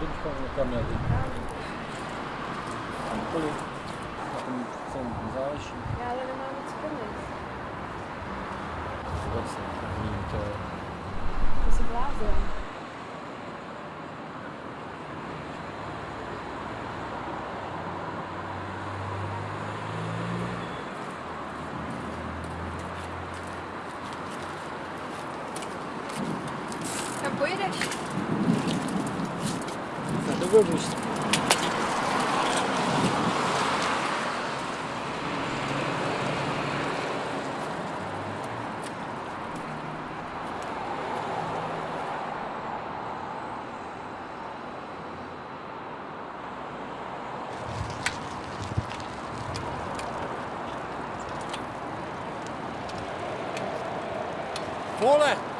Bychom někam jeli? Kamkoliv. Na tom se nezáleží. Já ale nemám moc peněz. Vůbec ne. Nevím, to je. To jsi blázen. Kam pojedeš? выпустим. Поле!